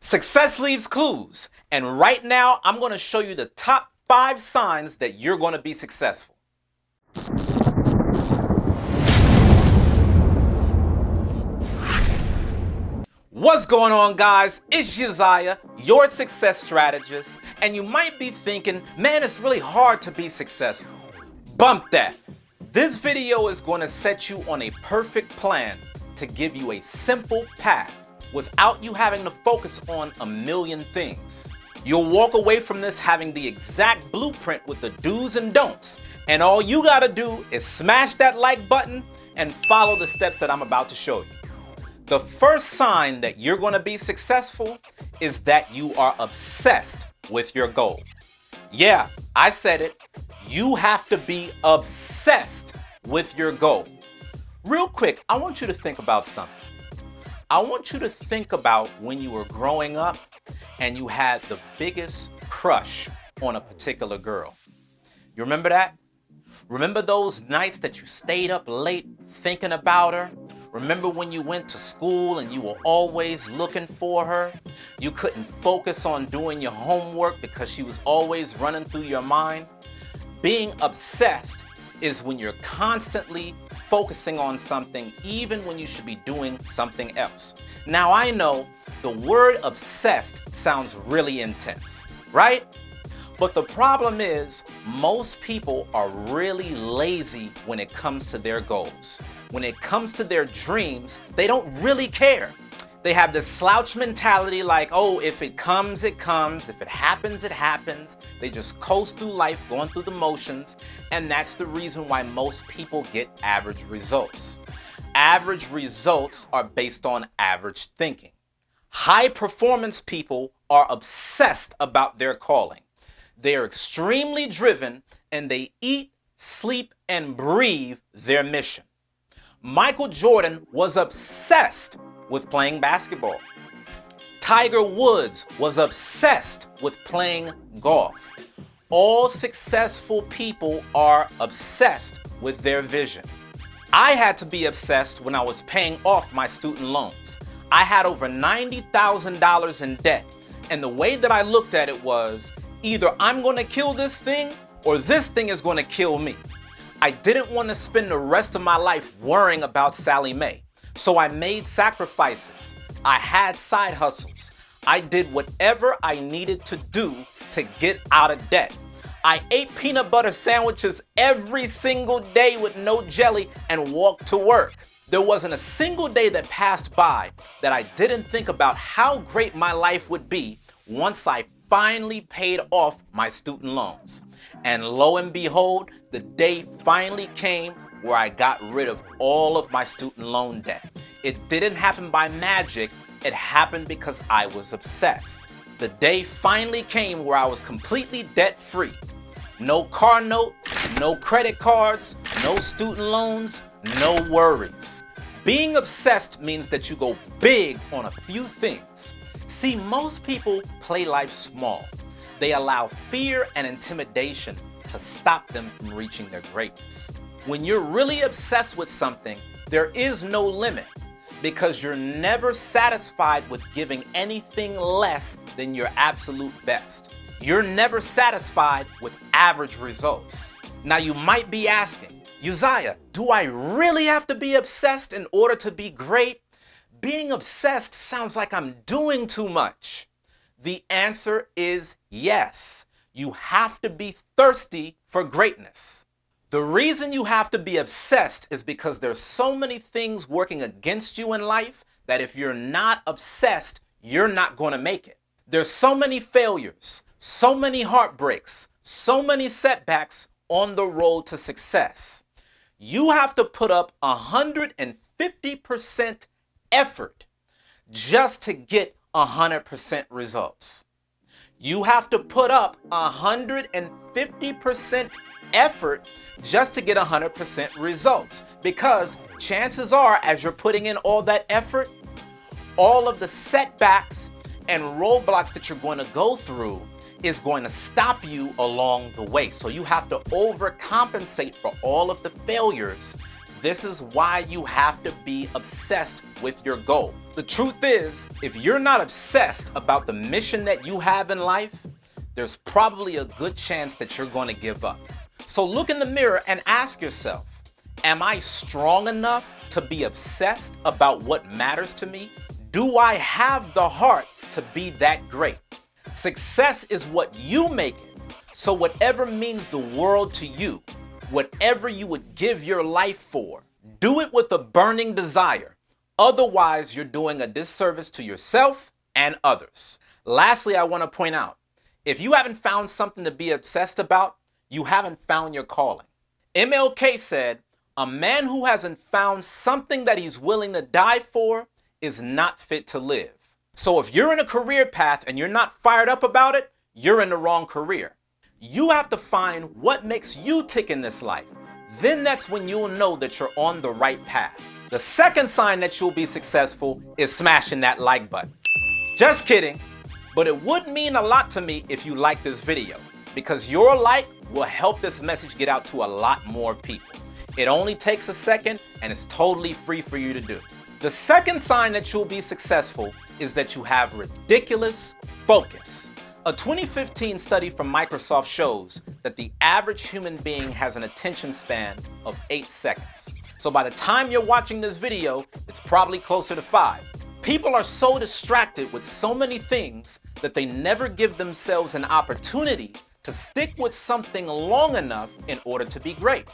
Success leaves clues, and right now I'm going to show you the top five signs that you're going to be successful. What's going on guys? It's Josiah, your success strategist, and you might be thinking, man, it's really hard to be successful. Bump that. This video is going to set you on a perfect plan to give you a simple path without you having to focus on a million things. You'll walk away from this having the exact blueprint with the do's and don'ts. And all you gotta do is smash that like button and follow the steps that I'm about to show you. The first sign that you're gonna be successful is that you are obsessed with your goal. Yeah, I said it. You have to be obsessed with your goal. Real quick, I want you to think about something. I want you to think about when you were growing up and you had the biggest crush on a particular girl. You remember that? Remember those nights that you stayed up late thinking about her? Remember when you went to school and you were always looking for her? You couldn't focus on doing your homework because she was always running through your mind? Being obsessed is when you're constantly focusing on something even when you should be doing something else. Now I know the word obsessed sounds really intense, right? But the problem is most people are really lazy when it comes to their goals. When it comes to their dreams, they don't really care. They have this slouch mentality like, oh, if it comes, it comes. If it happens, it happens. They just coast through life, going through the motions. And that's the reason why most people get average results. Average results are based on average thinking. High performance people are obsessed about their calling. They are extremely driven and they eat, sleep, and breathe their mission. Michael Jordan was obsessed with playing basketball. Tiger Woods was obsessed with playing golf. All successful people are obsessed with their vision. I had to be obsessed when I was paying off my student loans. I had over $90,000 in debt, and the way that I looked at it was either I'm going to kill this thing or this thing is going to kill me. I didn't want to spend the rest of my life worrying about Sallie Mae. So I made sacrifices. I had side hustles. I did whatever I needed to do to get out of debt. I ate peanut butter sandwiches every single day with no jelly and walked to work. There wasn't a single day that passed by that I didn't think about how great my life would be once I finally paid off my student loans. And lo and behold, the day finally came where I got rid of all of my student loan debt. It didn't happen by magic, it happened because I was obsessed. The day finally came where I was completely debt free. No car note, no credit cards, no student loans, no worries. Being obsessed means that you go big on a few things. See, most people play life small. They allow fear and intimidation to stop them from reaching their greatness. When you're really obsessed with something, there is no limit because you're never satisfied with giving anything less than your absolute best. You're never satisfied with average results. Now you might be asking, Uzziah, do I really have to be obsessed in order to be great? Being obsessed sounds like I'm doing too much. The answer is yes. You have to be thirsty for greatness. The reason you have to be obsessed is because there's so many things working against you in life that if you're not obsessed, you're not going to make it. There's so many failures, so many heartbreaks, so many setbacks on the road to success. You have to put up 150% effort just to get 100% results. You have to put up 150% effort just to get 100% results. Because chances are, as you're putting in all that effort, all of the setbacks and roadblocks that you're going to go through is going to stop you along the way. So you have to overcompensate for all of the failures this is why you have to be obsessed with your goal. The truth is, if you're not obsessed about the mission that you have in life, there's probably a good chance that you're going to give up. So look in the mirror and ask yourself, am I strong enough to be obsessed about what matters to me? Do I have the heart to be that great? Success is what you make it. So whatever means the world to you, whatever you would give your life for, do it with a burning desire. Otherwise, you're doing a disservice to yourself and others. Lastly, I want to point out, if you haven't found something to be obsessed about, you haven't found your calling. MLK said, a man who hasn't found something that he's willing to die for is not fit to live. So if you're in a career path and you're not fired up about it, you're in the wrong career. You have to find what makes you tick in this life. Then that's when you'll know that you're on the right path. The second sign that you'll be successful is smashing that like button. Just kidding, but it would mean a lot to me if you like this video because your like will help this message get out to a lot more people. It only takes a second and it's totally free for you to do. The second sign that you'll be successful is that you have ridiculous focus. A 2015 study from Microsoft shows that the average human being has an attention span of 8 seconds. So by the time you're watching this video, it's probably closer to 5. People are so distracted with so many things that they never give themselves an opportunity to stick with something long enough in order to be great.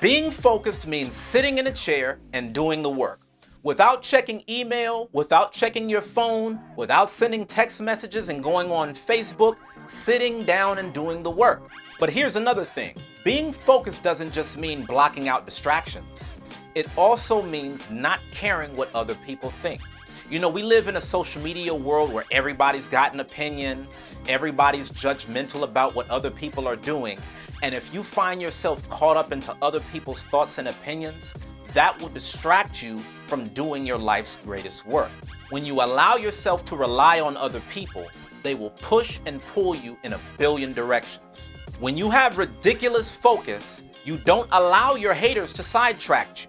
Being focused means sitting in a chair and doing the work without checking email, without checking your phone, without sending text messages and going on Facebook, sitting down and doing the work. But here's another thing. Being focused doesn't just mean blocking out distractions. It also means not caring what other people think. You know, we live in a social media world where everybody's got an opinion, everybody's judgmental about what other people are doing, and if you find yourself caught up into other people's thoughts and opinions, that will distract you from doing your life's greatest work. When you allow yourself to rely on other people, they will push and pull you in a billion directions. When you have ridiculous focus, you don't allow your haters to sidetrack you.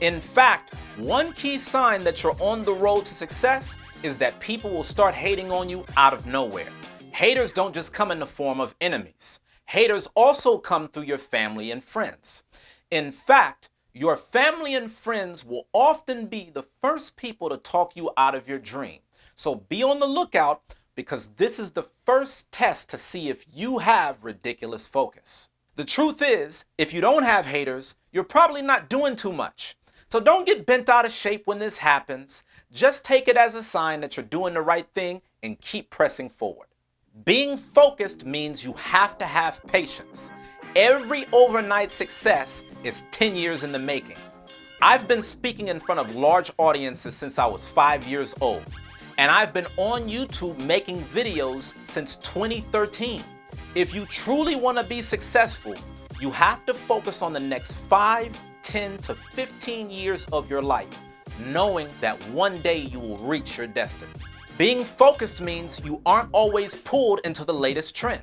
In fact, one key sign that you're on the road to success is that people will start hating on you out of nowhere. Haters don't just come in the form of enemies. Haters also come through your family and friends. In fact, your family and friends will often be the first people to talk you out of your dream. So be on the lookout because this is the first test to see if you have ridiculous focus. The truth is, if you don't have haters, you're probably not doing too much. So don't get bent out of shape when this happens. Just take it as a sign that you're doing the right thing and keep pressing forward. Being focused means you have to have patience. Every overnight success is 10 years in the making. I've been speaking in front of large audiences since I was five years old, and I've been on YouTube making videos since 2013. If you truly want to be successful, you have to focus on the next 5, 10 to 15 years of your life, knowing that one day you will reach your destiny. Being focused means you aren't always pulled into the latest trend.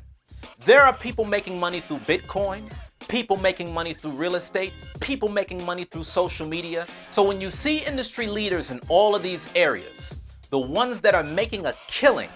There are people making money through Bitcoin, people making money through real estate, people making money through social media. So when you see industry leaders in all of these areas, the ones that are making a killing,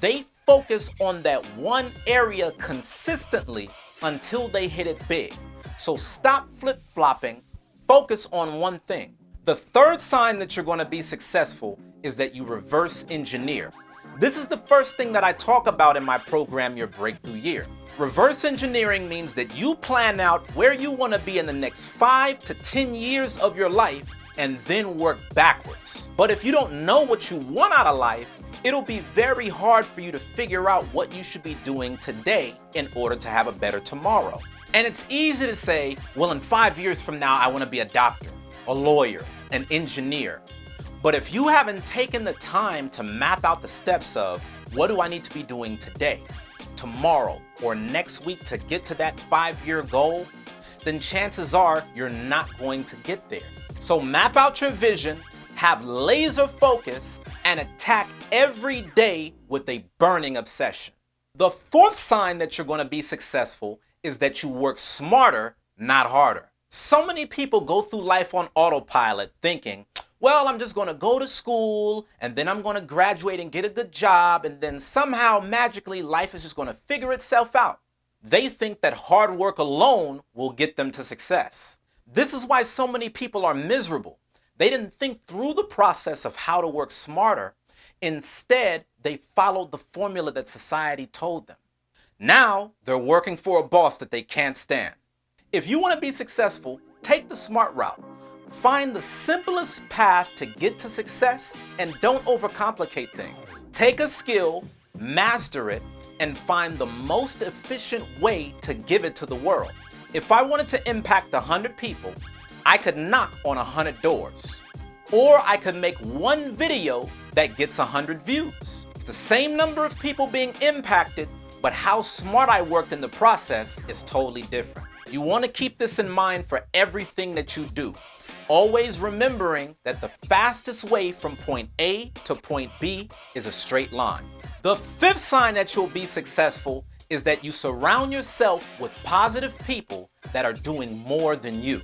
they focus on that one area consistently until they hit it big. So stop flip-flopping, focus on one thing. The third sign that you're going to be successful is that you reverse engineer. This is the first thing that I talk about in my program, Your Breakthrough Year. Reverse engineering means that you plan out where you want to be in the next 5 to 10 years of your life and then work backwards. But if you don't know what you want out of life, it'll be very hard for you to figure out what you should be doing today in order to have a better tomorrow. And it's easy to say, well, in five years from now, I want to be a doctor, a lawyer, an engineer. But if you haven't taken the time to map out the steps of what do I need to be doing today, tomorrow, or next week to get to that five-year goal, then chances are you're not going to get there. So map out your vision, have laser focus, and attack every day with a burning obsession. The fourth sign that you're going to be successful is that you work smarter, not harder. So many people go through life on autopilot thinking, well, I'm just going to go to school and then I'm going to graduate and get a good job and then somehow magically life is just going to figure itself out. They think that hard work alone will get them to success. This is why so many people are miserable. They didn't think through the process of how to work smarter. Instead, they followed the formula that society told them. Now, they're working for a boss that they can't stand. If you want to be successful, take the smart route. Find the simplest path to get to success and don't overcomplicate things. Take a skill, master it, and find the most efficient way to give it to the world. If I wanted to impact 100 people, I could knock on 100 doors. Or I could make one video that gets 100 views. It's the same number of people being impacted, but how smart I worked in the process is totally different. You want to keep this in mind for everything that you do. Always remembering that the fastest way from point A to point B is a straight line. The fifth sign that you'll be successful is that you surround yourself with positive people that are doing more than you.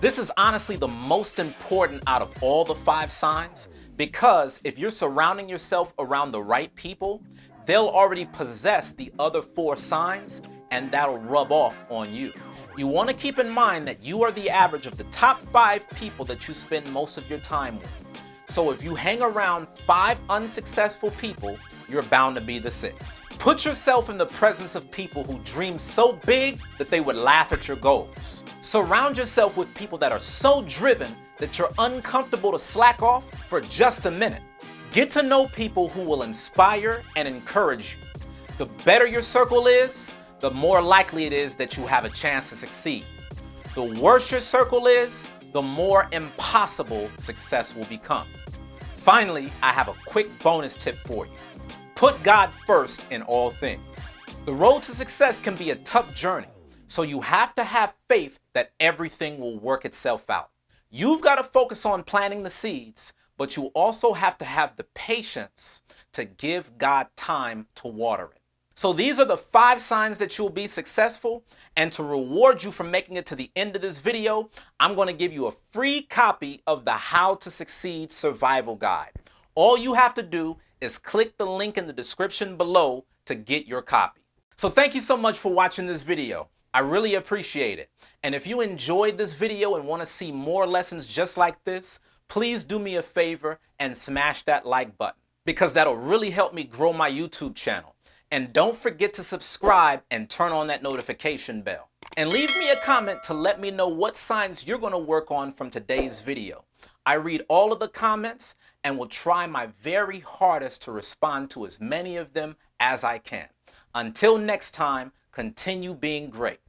This is honestly the most important out of all the five signs because if you're surrounding yourself around the right people, they'll already possess the other four signs and that'll rub off on you. You want to keep in mind that you are the average of the top five people that you spend most of your time with. So if you hang around five unsuccessful people, you're bound to be the sixth. Put yourself in the presence of people who dream so big that they would laugh at your goals. Surround yourself with people that are so driven that you're uncomfortable to slack off for just a minute. Get to know people who will inspire and encourage you. The better your circle is, the more likely it is that you have a chance to succeed. The worse your circle is, the more impossible success will become. Finally, I have a quick bonus tip for you. Put God first in all things. The road to success can be a tough journey, so you have to have faith that everything will work itself out. You've got to focus on planting the seeds, but you also have to have the patience to give God time to water it. So these are the five signs that you'll be successful. And to reward you for making it to the end of this video, I'm going to give you a free copy of the How to Succeed Survival Guide. All you have to do is click the link in the description below to get your copy. So thank you so much for watching this video. I really appreciate it. And if you enjoyed this video and want to see more lessons just like this, please do me a favor and smash that like button because that'll really help me grow my YouTube channel. And don't forget to subscribe and turn on that notification bell. And leave me a comment to let me know what signs you're going to work on from today's video. I read all of the comments and will try my very hardest to respond to as many of them as I can. Until next time, continue being great.